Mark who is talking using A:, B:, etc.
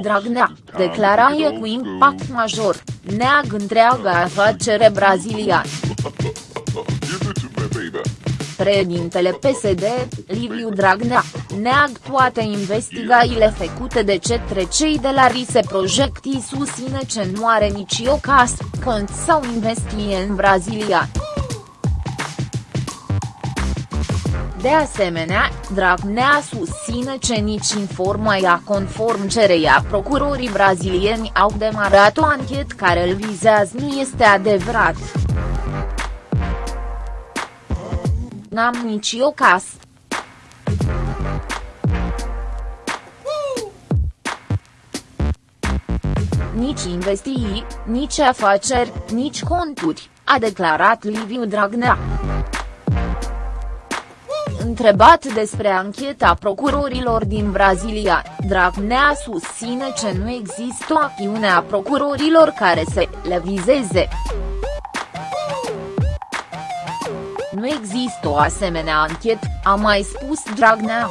A: Dragnea, declaraie cu impact major, neag întreaga afacere braziliană. Președintele PSD, Liviu Dragnea, neag toate investigațiile făcute de cetre cei de la Rise Project și susține ce nu are nici o casă, cont sau investie în Brazilia. De asemenea, Dragnea susține ce nici informaia conform cereia procurorii brazilieni au demarat o anchetă care îl vizează nu este adevărat. N-am nici o casă. Nici investii, nici afaceri, nici conturi, a declarat Liviu Dragnea. Întrebat despre ancheta procurorilor din Brazilia, Dragnea susține ce nu există o acțiune a procurorilor care să le vizeze. Nu există o asemenea anchetă, a mai spus Dragnea.